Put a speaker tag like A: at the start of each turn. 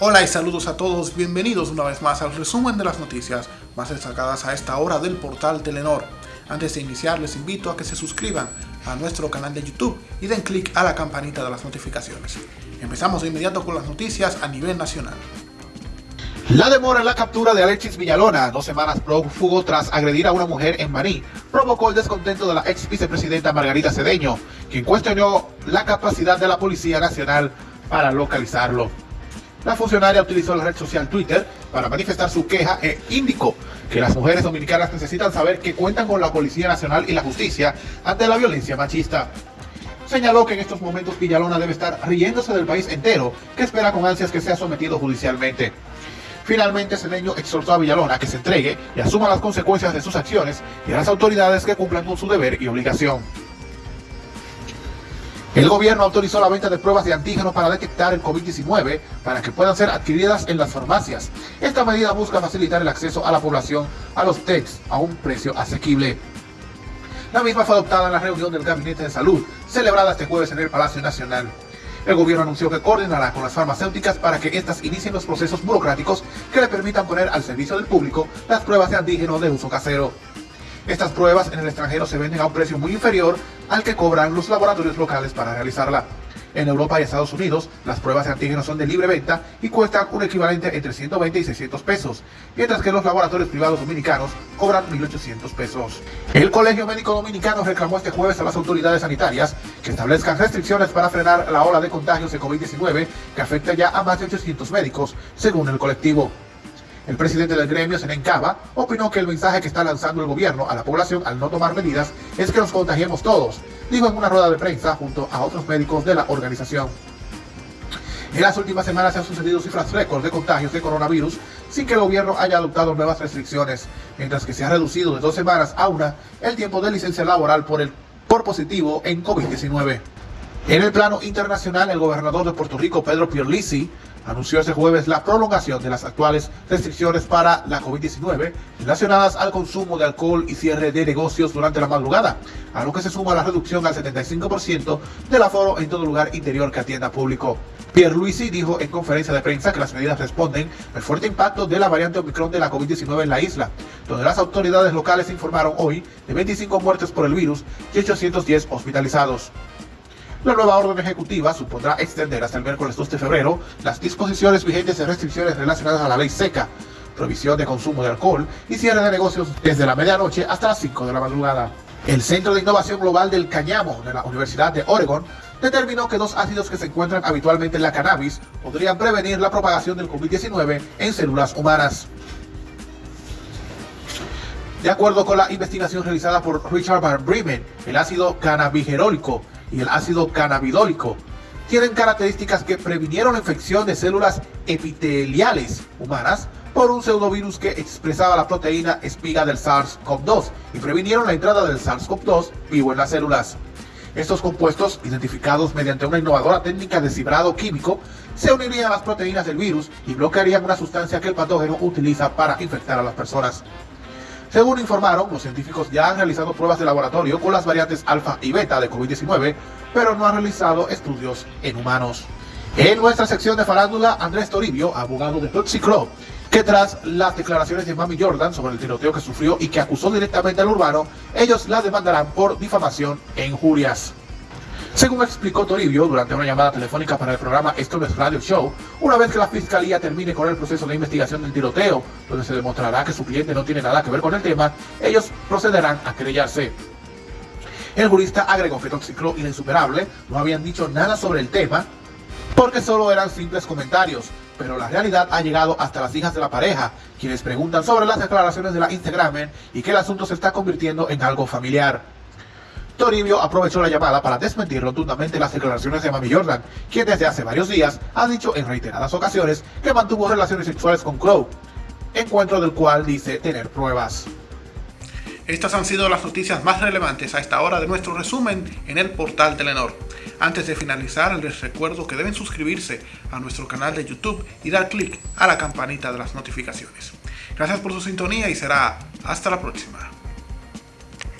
A: Hola y saludos a todos, bienvenidos una vez más al resumen de las noticias más destacadas a esta hora del portal Telenor. Antes de iniciar les invito a que se suscriban a nuestro canal de YouTube y den clic a la campanita de las notificaciones. Empezamos de inmediato con las noticias a nivel nacional.
B: La demora en la captura de Alexis Villalona, dos semanas prófugo tras agredir a una mujer en Maní, provocó el descontento de la ex vicepresidenta Margarita Cedeño, quien cuestionó la capacidad de la Policía Nacional para localizarlo. La funcionaria utilizó la red social Twitter para manifestar su queja e indicó que las mujeres dominicanas necesitan saber que cuentan con la Policía Nacional y la justicia ante la violencia machista. Señaló que en estos momentos Villalona debe estar riéndose del país entero, que espera con ansias que sea sometido judicialmente. Finalmente, Cedeño exhortó a Villalona que se entregue y asuma las consecuencias de sus acciones y a las autoridades que cumplan con su deber y obligación. El gobierno autorizó la venta de pruebas de antígenos para detectar el COVID-19 para que puedan ser adquiridas en las farmacias. Esta medida busca facilitar el acceso a la población a los tests a un precio asequible. La misma fue adoptada en la reunión del Gabinete de Salud, celebrada este jueves en el Palacio Nacional. El gobierno anunció que coordinará con las farmacéuticas para que éstas inicien los procesos burocráticos que le permitan poner al servicio del público las pruebas de antígeno de uso casero. Estas pruebas en el extranjero se venden a un precio muy inferior al que cobran los laboratorios locales para realizarla. En Europa y Estados Unidos, las pruebas de antígenos son de libre venta y cuestan un equivalente entre 120 y 600 pesos, mientras que los laboratorios privados dominicanos cobran 1.800 pesos. El Colegio Médico Dominicano reclamó este jueves a las autoridades sanitarias que establezcan restricciones para frenar la ola de contagios de COVID-19 que afecta ya a más de 800 médicos, según el colectivo. El presidente del gremio, Senen Cava, opinó que el mensaje que está lanzando el gobierno a la población al no tomar medidas es que nos contagiemos todos, dijo en una rueda de prensa junto a otros médicos de la organización. En las últimas semanas se han sucedido cifras récord de contagios de coronavirus sin que el gobierno haya adoptado nuevas restricciones, mientras que se ha reducido de dos semanas a una el tiempo de licencia laboral por, el, por positivo en COVID-19. En el plano internacional, el gobernador de Puerto Rico, Pedro Pierlisi, anunció este jueves la prolongación de las actuales restricciones para la COVID-19 relacionadas al consumo de alcohol y cierre de negocios durante la madrugada, a lo que se suma la reducción al 75% del aforo en todo lugar interior que atienda público. Pierre Luisi dijo en conferencia de prensa que las medidas responden al fuerte impacto de la variante Omicron de la COVID-19 en la isla, donde las autoridades locales informaron hoy de 25 muertes por el virus y 810 hospitalizados. La nueva orden ejecutiva supondrá extender hasta el miércoles 2 de febrero las disposiciones vigentes de restricciones relacionadas a la ley seca, prohibición de consumo de alcohol y cierre de negocios desde la medianoche hasta las 5 de la madrugada. El Centro de Innovación Global del Cañamo de la Universidad de Oregon determinó que dos ácidos que se encuentran habitualmente en la cannabis podrían prevenir la propagación del COVID-19 en células humanas. De acuerdo con la investigación realizada por Richard Van Bremen, el ácido cannabigerólico y el ácido cannabidólico tienen características que previnieron la infección de células epiteliales humanas por un pseudovirus que expresaba la proteína espiga del SARS-CoV-2 y previnieron la entrada del SARS-CoV-2 vivo en las células. Estos compuestos, identificados mediante una innovadora técnica de cibrado químico, se unirían a las proteínas del virus y bloquearían una sustancia que el patógeno utiliza para infectar a las personas. Según informaron, los científicos ya han realizado pruebas de laboratorio con las variantes alfa y beta de COVID-19, pero no han realizado estudios en humanos. En nuestra sección de farándula, Andrés Toribio, abogado de Toxic Club, que tras las declaraciones de Mami Jordan sobre el tiroteo que sufrió y que acusó directamente al urbano, ellos la demandarán por difamación e injurias. Según explicó Toribio durante una llamada telefónica para el programa Esto es Radio Show, una vez que la fiscalía termine con el proceso de investigación del tiroteo, donde se demostrará que su cliente no tiene nada que ver con el tema, ellos procederán a querellarse. El jurista agregó que Toxiclo y Insuperable no habían dicho nada sobre el tema porque solo eran simples comentarios, pero la realidad ha llegado hasta las hijas de la pareja, quienes preguntan sobre las declaraciones de la Instagram y que el asunto se está convirtiendo en algo familiar. Toribio aprovechó la llamada para desmentir rotundamente las declaraciones de Mami Jordan, quien desde hace varios días ha dicho en reiteradas ocasiones que mantuvo relaciones sexuales con Crow, encuentro del cual dice tener pruebas.
A: Estas han sido las noticias más relevantes a esta hora de nuestro resumen en el portal Telenor. Antes de finalizar, les recuerdo que deben suscribirse a nuestro canal de YouTube y dar clic a la campanita de las notificaciones. Gracias por su sintonía y será hasta la próxima.